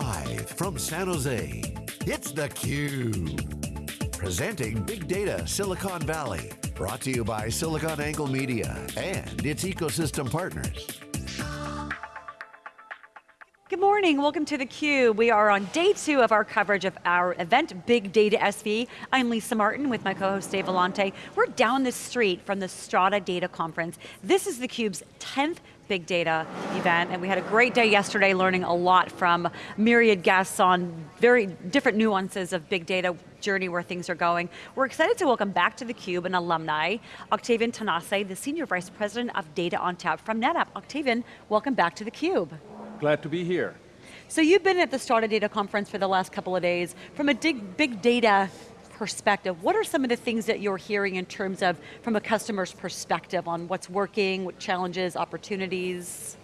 Live from San Jose, it's theCUBE. Presenting Big Data Silicon Valley. Brought to you by SiliconANGLE Media and its ecosystem partners. Good morning, welcome to theCUBE. We are on day two of our coverage of our event, Big Data SV. I'm Lisa Martin with my co-host Dave Vellante. We're down the street from the Strata Data Conference. This is theCUBE's 10th big data event, and we had a great day yesterday learning a lot from myriad guests on very different nuances of big data journey where things are going. We're excited to welcome back to theCUBE an alumni, Octavian Tanase, the Senior Vice President of Data ONTAP from NetApp. Octavian, welcome back to theCUBE. Glad to be here. So you've been at the Strata Data Conference for the last couple of days. From a big data perspective, what are some of the things that you're hearing in terms of, from a customer's perspective on what's working, what challenges, opportunities?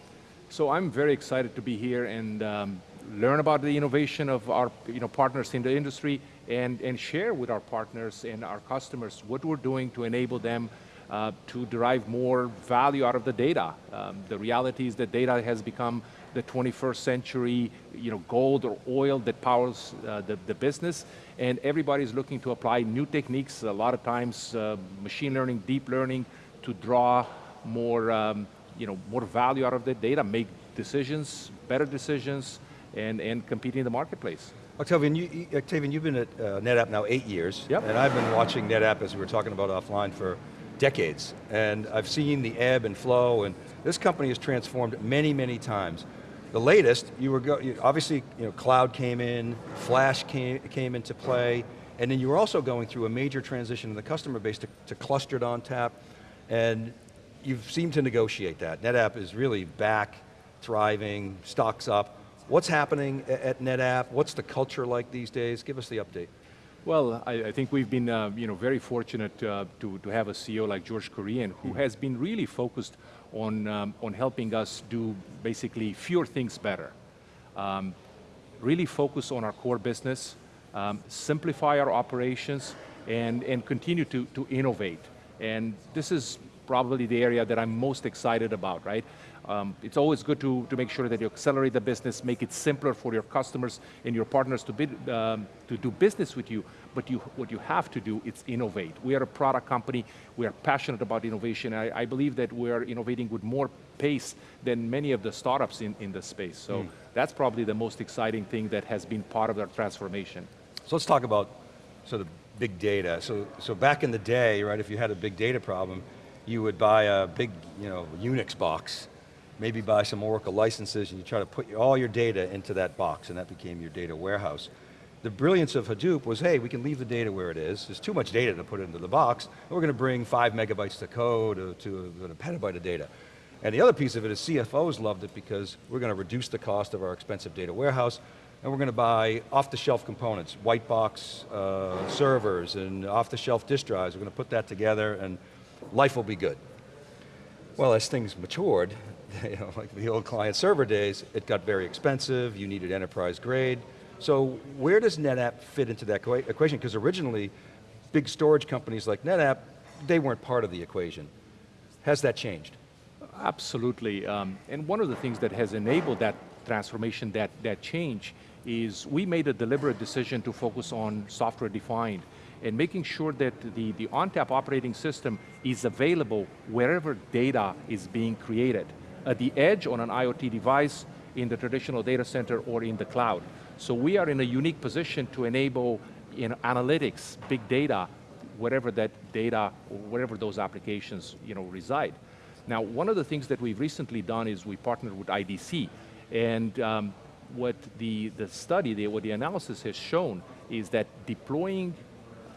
So I'm very excited to be here and um, learn about the innovation of our you know, partners in the industry and, and share with our partners and our customers what we're doing to enable them uh, to derive more value out of the data. Um, the reality is that data has become the 21st century you know, gold or oil that powers uh, the, the business, and everybody's looking to apply new techniques, a lot of times uh, machine learning, deep learning, to draw more, um, you know, more value out of the data, make decisions, better decisions, and, and compete in the marketplace. Octavian, you, Octavian, you've been at uh, NetApp now eight years, yep. and I've been watching NetApp, as we were talking about offline, for decades. And I've seen the ebb and flow, and this company has transformed many, many times. The latest, you were go, obviously, you know, cloud came in, flash came, came into play, and then you were also going through a major transition in the customer base to, to clustered ONTAP, and you've seemed to negotiate that. NetApp is really back, thriving, stocks up. What's happening at NetApp? What's the culture like these days? Give us the update. Well, I, I, think we've been uh, you know, very fortunate uh, to, to have a CEO like George Kurian who mm -hmm. has been really focused on, um, on helping us do basically fewer things better. Um, really focus on our core business, um, simplify our operations, and, and continue to, to innovate. And this is probably the area that I'm most excited about, right? Um, it's always good to, to make sure that you accelerate the business, make it simpler for your customers and your partners to, bid, um, to do business with you, but you, what you have to do is innovate. We are a product company, we are passionate about innovation, I, I believe that we are innovating with more pace than many of the startups in, in the space. So mm. that's probably the most exciting thing that has been part of our transformation. So let's talk about sort of big data. So, so back in the day, right, if you had a big data problem, you would buy a big you know, Unix box, maybe buy some Oracle licenses and you try to put all your data into that box and that became your data warehouse. The brilliance of Hadoop was, hey, we can leave the data where it is. There's too much data to put into the box. we're going to bring five megabytes to code to, to a, a petabyte of data. And the other piece of it is CFOs loved it because we're going to reduce the cost of our expensive data warehouse and we're going to buy off-the-shelf components, white box uh, servers and off-the-shelf disk drives. We're going to put that together and life will be good. Well, as things matured, you know, like the old client server days, it got very expensive, you needed enterprise grade. So where does NetApp fit into that equation? Because originally, big storage companies like NetApp, they weren't part of the equation. Has that changed? Absolutely, um, and one of the things that has enabled that transformation, that, that change, is we made a deliberate decision to focus on software defined and making sure that the, the ONTAP operating system is available wherever data is being created. At the edge, on an IoT device, in the traditional data center, or in the cloud. So we are in a unique position to enable know, analytics, big data, wherever that data, or wherever those applications you know, reside. Now, one of the things that we've recently done is we partnered with IDC, and um, what the, the study, the, what the analysis has shown is that deploying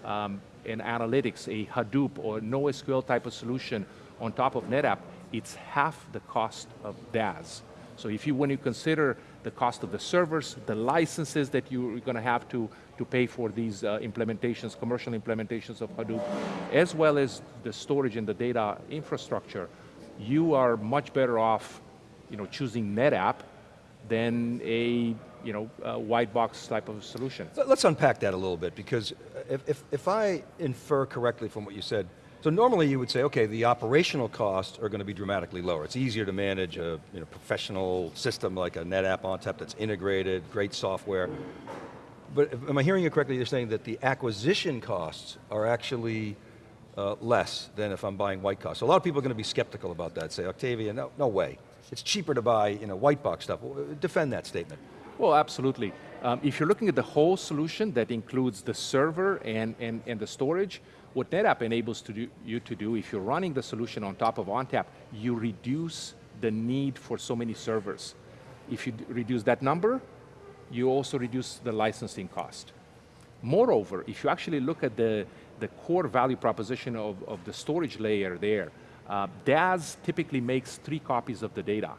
um, an analytics, a Hadoop or NoSQL type of solution on top of NetApp, it's half the cost of DAS. So if you, when you consider the cost of the servers, the licenses that you're going to have to, to pay for these uh, implementations, commercial implementations of Hadoop, as well as the storage and the data infrastructure, you are much better off you know, choosing NetApp than a you know, white box type of solution. Let's unpack that a little bit because if, if, if I infer correctly from what you said, So normally you would say, okay, the operational costs are going to be dramatically lower. It's easier to manage a you know, professional system like a NetApp ONTAP that's integrated, great software. But am I hearing you correctly, you're saying that the acquisition costs are actually uh, less than if I'm buying white costs. So a lot of people are going to be skeptical about that, say, Octavia, no, no way. It's cheaper to buy you know, white box stuff. Defend that statement. Well, absolutely. Um, if you're looking at the whole solution that includes the server and, and, and the storage, what NetApp enables to do, you to do, if you're running the solution on top of ONTAP, you reduce the need for so many servers. If you reduce that number, you also reduce the licensing cost. Moreover, if you actually look at the, the core value proposition of, of the storage layer there, uh, DAS typically makes three copies of the data.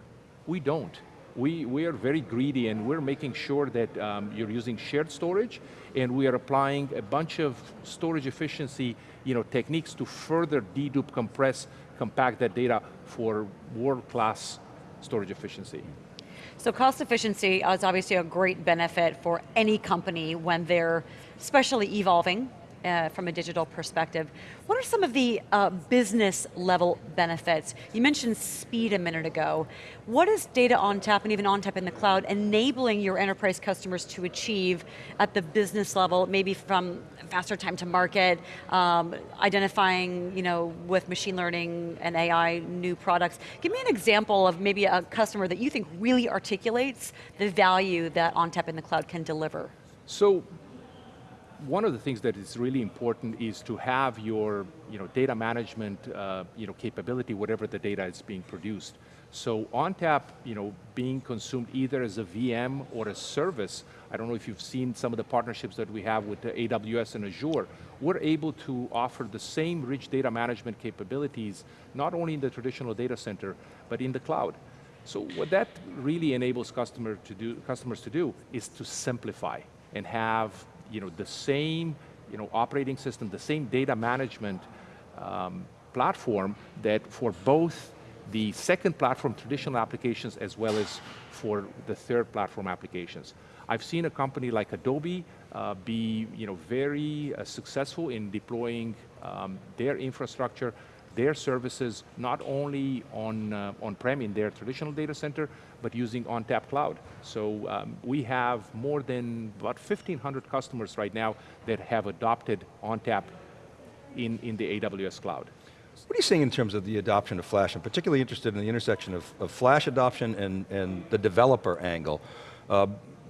We don't. We, we are very greedy and we're making sure that um, you're using shared storage and we are applying a bunch of storage efficiency you know, techniques to further dedupe, compress, compact that data for world-class storage efficiency. So cost efficiency is obviously a great benefit for any company when they're especially evolving uh, from a digital perspective. What are some of the uh, business level benefits? You mentioned speed a minute ago. What is Data ONTAP and even ONTAP in the cloud enabling your enterprise customers to achieve at the business level, maybe from faster time to market, um, identifying you know, with machine learning and AI new products. Give me an example of maybe a customer that you think really articulates the value that ONTAP in the cloud can deliver. So one of the things that is really important is to have your you know, data management uh, you know, capability, whatever the data is being produced. So ONTAP, you know, being consumed either as a VM or a service, I don't know if you've seen some of the partnerships that we have with AWS and Azure, we're able to offer the same rich data management capabilities, not only in the traditional data center, but in the cloud. So what that really enables customer to do, customers to do is to simplify and have you know, the same you know, operating system, the same data management um, platform that for both the second platform traditional applications as well as for the third platform applications. I've seen a company like Adobe uh, be you know, very uh, successful in deploying um, their infrastructure their services not only on, uh, on-prem in their traditional data center, but using ONTAP Cloud. So um, we have more than about 1,500 customers right now that have adopted ONTAP in, in the AWS cloud. What are you seeing in terms of the adoption of Flash? I'm particularly interested in the intersection of, of Flash adoption and, and the developer angle. Uh,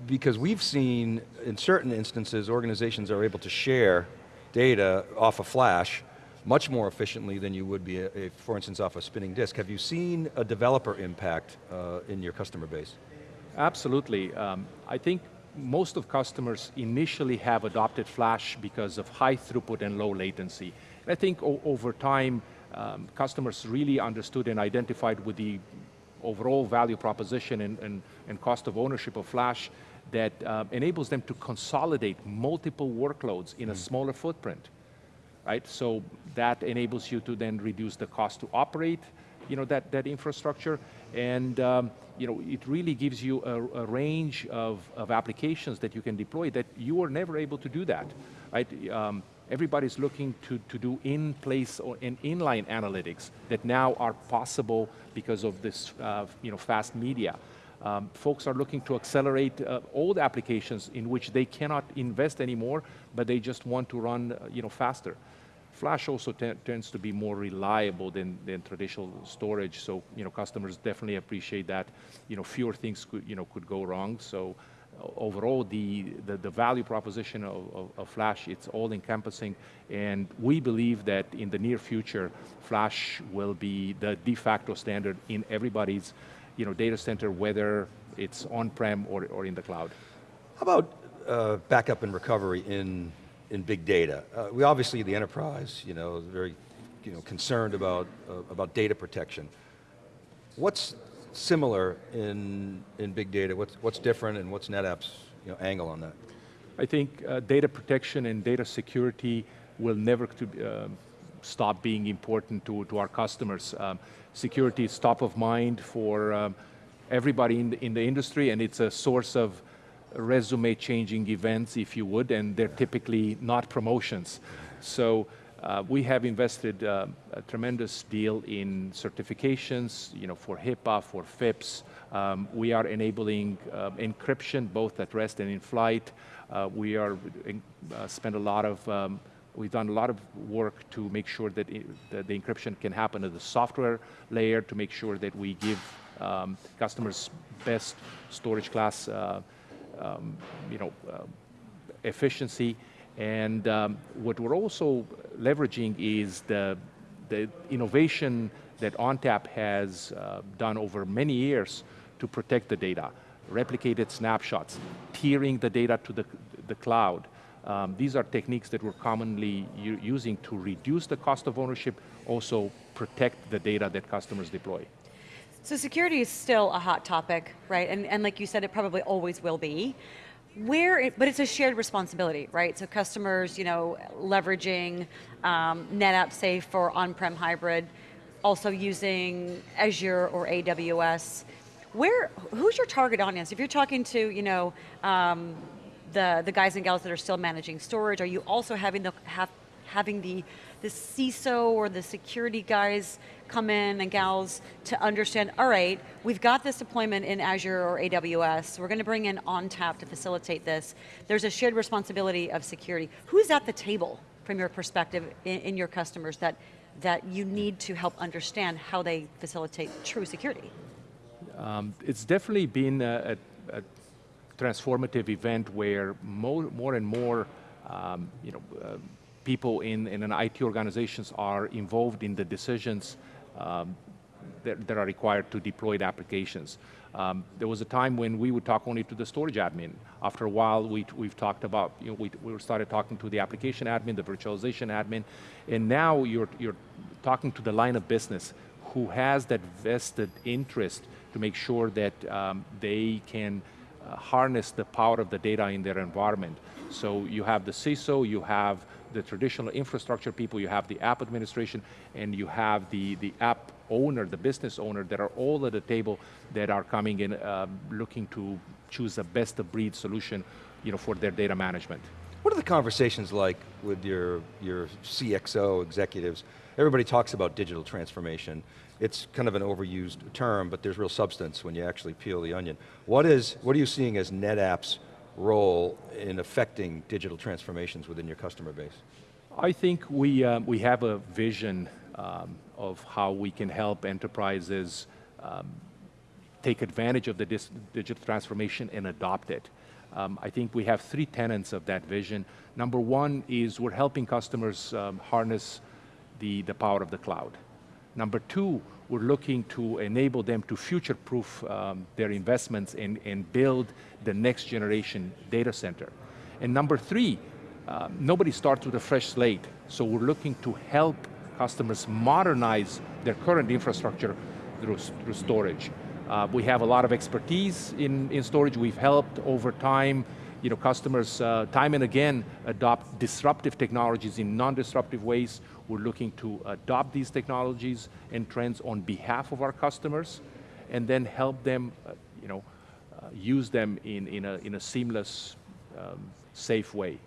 because we've seen, in certain instances, organizations are able to share data off of Flash much more efficiently than you would be, a, for instance, off a spinning disk. Have you seen a developer impact uh, in your customer base? Absolutely. Um, I think most of customers initially have adopted Flash because of high throughput and low latency. And I think over time, um, customers really understood and identified with the overall value proposition and, and, and cost of ownership of Flash that uh, enables them to consolidate multiple workloads in mm. a smaller footprint right? So that enables you to then reduce the cost to operate you know, that, that infrastructure. And um, you know, it really gives you a, a, range of, of applications that you can deploy that you were never able to do that, right? Um, everybody's looking to, to do in-place or in inline analytics that now are possible because of this uh, you know, fast media. Um, folks are looking to accelerate uh, old applications in which they cannot invest anymore, but they just want to run uh, you know, faster. Flash also tends to be more reliable than, than traditional storage, so you know, customers definitely appreciate that. You know, fewer things could, you know, could go wrong, so overall the, the, the, value proposition of, of, of, Flash, it's all encompassing, and we believe that in the near future, Flash will be the de facto standard in everybody's you know, data center, whether it's on-prem or, or in the cloud. How about uh, backup and recovery in in big data. Uh, we obviously, the enterprise, you know, very you know, concerned about, uh, about data protection. What's similar in, in big data? What's, what's different and what's NetApp's you know, angle on that? I think uh, data protection and data security will never to, um, stop being important to, to our customers. Um, security is top of mind for um, everybody in the, in the industry and it's a source of resume changing events, if you would, and they're typically not promotions. So uh, we have invested uh, a tremendous deal in certifications, you know, for HIPAA, for FIPS. Um, we are enabling uh, encryption both at rest and in flight. Uh, we are uh, spend a lot of um, We've done a lot of work to make sure that, it, that, the encryption can happen at the software layer to make sure that we give um, customers best storage class uh, um, you know, uh, efficiency. And um, what we're also leveraging is the, the innovation that ONTAP has uh, done over many years to protect the data, replicated snapshots, tiering the data to the, the cloud. Um, these are techniques that we're commonly using to reduce the cost of ownership, also protect the data that customers deploy. So security is still a hot topic, right? And, and like you said, it probably always will be. Where, it, but it's a shared responsibility, right? So customers, you know, leveraging um, NetApp Safe for on-prem hybrid, also using Azure or AWS. Where, who's your target audience? If you're talking to, you know, um, the, the guys and gals that are still managing storage, are you also having the, have, having the, the CISO or the security guys come in and gals to understand, all right, we've got this deployment in Azure or AWS, we're going to bring in ONTAP to facilitate this. There's a shared responsibility of security. Who's at the table from your perspective in, in your customers that, that you need to help understand how they facilitate true security? Um, it's definitely been a, a, a, transformative event where more, more and more um, you know, uh, people in, in an IT organizations are involved in the decisions um, that, that, are required to deploy the applications. Um, there was a time when we would talk only to the storage admin. After a while, we, we've talked about, you know, we, we started talking to the application admin, the virtualization admin, and now you're, you're talking to the line of business who has that vested interest to make sure that um, they can uh, harness the power of the data in their environment. So you have the CISO, you have the traditional infrastructure people, you have the app administration, and you have the, the app owner, the business owner that are all at the table that are coming in um, looking to choose the best of breed solution you know, for their data management. What are the conversations like with your, your CXO executives? Everybody talks about digital transformation. It's kind of an overused term, but there's real substance when you actually peel the onion. What is, what are you seeing as NetApp's role in affecting digital transformations within your customer base? I think we, uh, we have a vision um, of how we can help enterprises um, take advantage of the digital transformation and adopt it. Um, I think we have three tenets of that vision. Number one is we're helping customers um, harness the, the power of the cloud. Number two, we're looking to enable them to future-proof um, their investments and, and build the next generation data center. And number three, uh, nobody starts with a fresh slate, so we're looking to help customers modernize their current infrastructure through, through storage. Uh, we have a lot of expertise in, in storage. We've helped over time you know, customers uh, time and again adopt disruptive technologies in non-disruptive ways. We're looking to adopt these technologies and trends on behalf of our customers and then help them uh, you know, uh, use them in, in, a, in a seamless, um, safe way.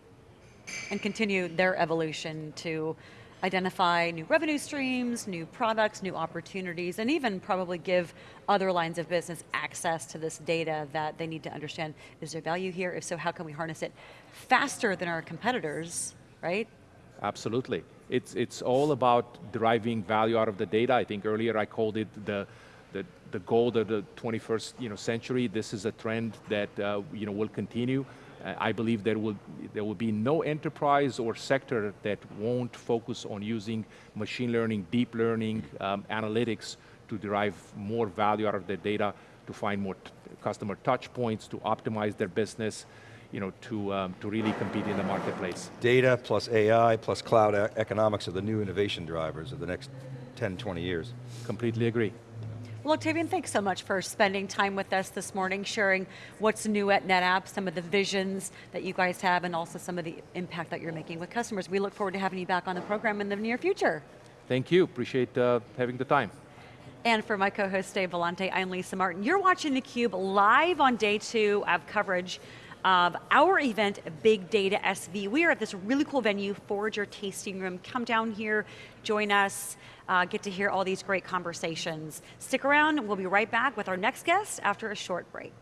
And continue their evolution to identify new revenue streams, new products, new opportunities, and even probably give other lines of business access to this data that they need to understand, is there value here? If so, how can we harness it faster than our competitors, right? Absolutely. It's, it's all about deriving value out of the data. I think earlier I called it the, the, the gold of the 21st you know, century. This is a trend that uh, you know, will continue. I believe there will, there will be no enterprise or sector that won't focus on using machine learning, deep learning, um, analytics to derive more value out of their data, to find more customer touch points, to optimize their business, you know, to, um, to really compete in the marketplace. Data plus AI plus cloud economics are the new innovation drivers of the next 10, 20 years. Completely agree. Well, Octavian, thanks so much for spending time with us this morning, sharing what's new at NetApp, some of the visions that you guys have, and also some of the impact that you're making with customers. We look forward to having you back on the program in the near future. Thank you, appreciate uh, having the time. And for my co-host Dave Vellante, I'm Lisa Martin. You're watching theCUBE live on day two of coverage of our event, Big Data SV. We are at this really cool venue, Forager Tasting Room. Come down here, join us, uh, get to hear all these great conversations. Stick around, we'll be right back with our next guest after a short break.